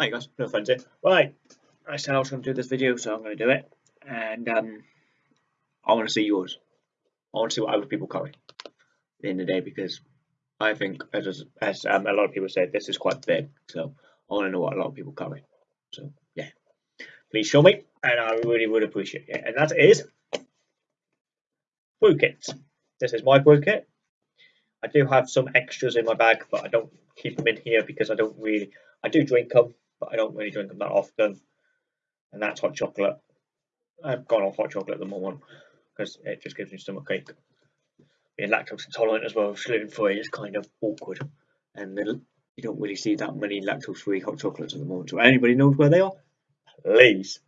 Hey guys, no friends here. Right, I said I was going to do this video, so I'm going to do it. And um, I want to see yours. I want to see what other people carry at the end of the day because I think, as as um, a lot of people said, this is quite big. So I want to know what a lot of people carry. So yeah, please show me, and I really would appreciate it. And that is brew kits. This is my brew kit. I do have some extras in my bag, but I don't keep them in here because I don't really. I do drink them, but I don't really drink them that often. And that's hot chocolate. I've gone off hot chocolate at the moment because it just gives me stomach ache. Being lactose intolerant as well, gluten free is kind of awkward. And you don't really see that many lactose free hot chocolates at the moment. So anybody knows where they are, please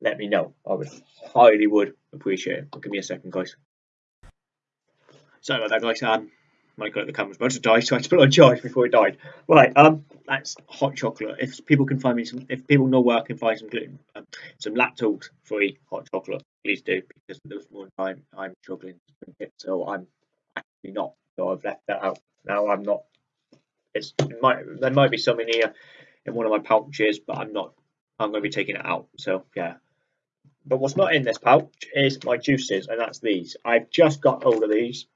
let me know. I would highly would appreciate it. Give me a second, guys. Sorry about that, guys. Um, my god, the camera's about to die, so I had to put on charge before it died. Right, um, that's hot chocolate. If people can find me some, if people know where I can find some gluten, um, some lactose-free hot chocolate, please do, because this moment time I'm struggling to drink it, so I'm actually not. So I've left that out. Now I'm not. It's it might there might be some in here in one of my pouches, but I'm not. I'm going to be taking it out. So yeah. But what's not in this pouch is my juices, and that's these. I've just got hold of these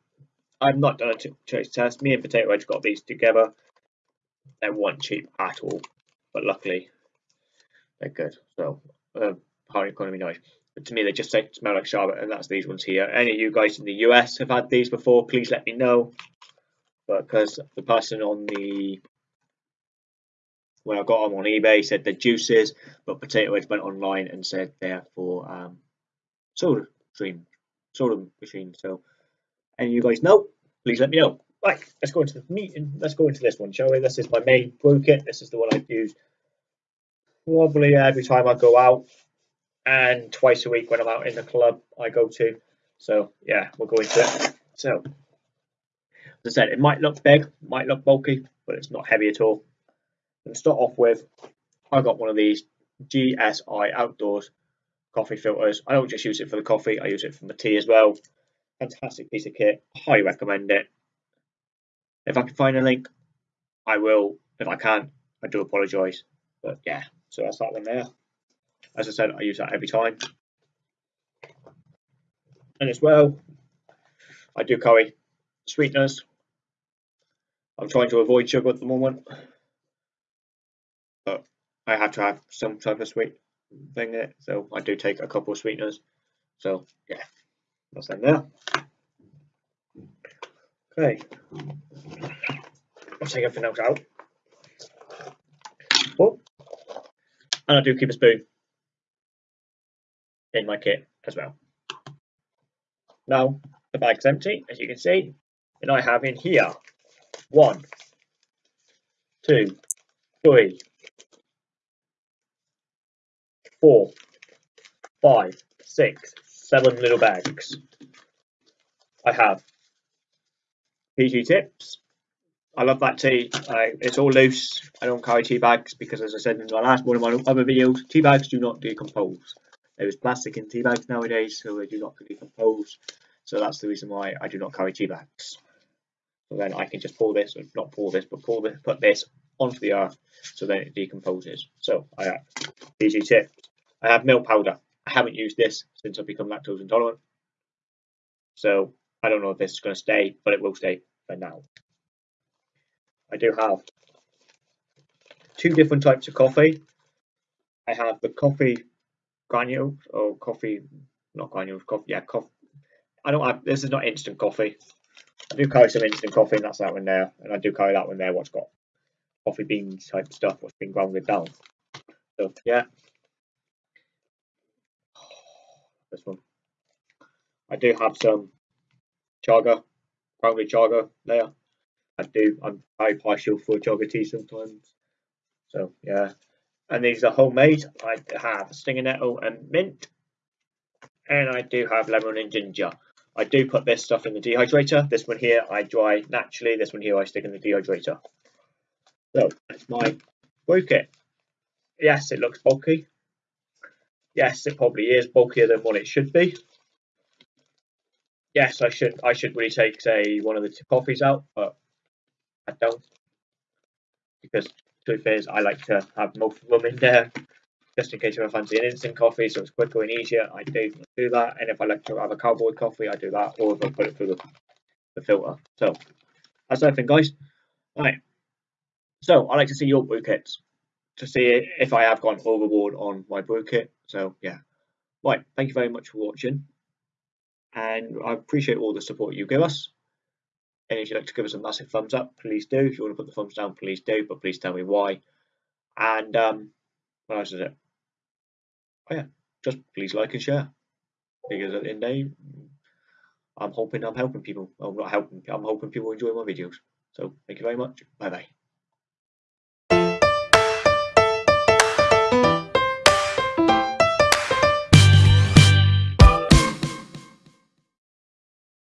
I've not done a taste test. Me and Potato Wedge got these together. They weren't cheap at all, but luckily they're good. So, uh, economy nice. But to me, they just say, smell like Charlotte, and that's these ones here. Any of you guys in the US have had these before, please let me know. But because the person on the when I got them on eBay said they're juices, but Potato Wedge went online and said they're for um, soda stream, soda machine. So of you guys know, please let me know. Right, let's go into the meeting. Let's go into this one, shall we? This is my main brew kit. This is the one I use probably every time I go out and twice a week when I'm out in the club I go to. So yeah, we'll go into it. So as I said, it might look big, might look bulky, but it's not heavy at all. And to start off with, I got one of these GSI Outdoors coffee filters. I don't just use it for the coffee, I use it for the tea as well. Fantastic piece of kit. I Highly recommend it. If I can find a link, I will. If I can't, I do apologise. But yeah, so that's that one there. As I said, I use that every time. And as well, I do carry sweeteners. I'm trying to avoid sugar at the moment. But I have to have some type of sweet thing in it. So I do take a couple of sweeteners. So yeah, in there. Okay. I'll take everything else out. Oh. And I do keep a spoon in my kit as well. Now, the bag's empty, as you can see, and I have in here one, two, three, four, five, six, seven little bags. I have PG tips. I love that tea. it's all loose. I don't carry tea bags because, as I said in the last one of my other videos, tea bags do not decompose. There is plastic in tea bags nowadays, so they do not decompose. So that's the reason why I do not carry tea bags. So then I can just pour this, or not pour this, but pour this, put this onto the earth, so then it decomposes. So I have PG tips. I have milk powder. Haven't used this since I've become lactose intolerant. So I don't know if this is going to stay, but it will stay for now. I do have two different types of coffee. I have the coffee granules or coffee, not granules, coffee, yeah, coffee. I don't have, this is not instant coffee. I do carry some instant coffee and that's that one there. And I do carry that one there, what's got coffee beans type stuff, what's been grounded down. So, yeah. This one. I do have some chaga, probably chaga there. I do. I'm very partial for chaga tea sometimes. So yeah, and these are homemade. I have stinging nettle and mint, and I do have lemon and ginger. I do put this stuff in the dehydrator. This one here I dry naturally. This one here I stick in the dehydrator. So that's my brew kit. Yes, it looks bulky. Yes, it probably is bulkier than what it should be yes, I should I should really take say one of the coffees out, but I don't because truth is, I like to have most of them in there just in case if I fancy an instant coffee, so it's quicker and easier. I do do that, and if I like to have a cowboy coffee, I do that, or if I put it through the, the filter. So that's everything, guys. All right. So I like to see your brew kits to see if I have gone overboard on my brew kit. So yeah. Right. Thank you very much for watching, and I appreciate all the support you give us. And if you'd like to give us a massive thumbs up, please do. If you want to put the thumbs down, please do, but please tell me why. And um, what else is it? Oh yeah, just please like and share. Because at the end of the day, I'm hoping I'm helping people. I'm not helping, I'm hoping people enjoy my videos. So thank you very much. Bye bye.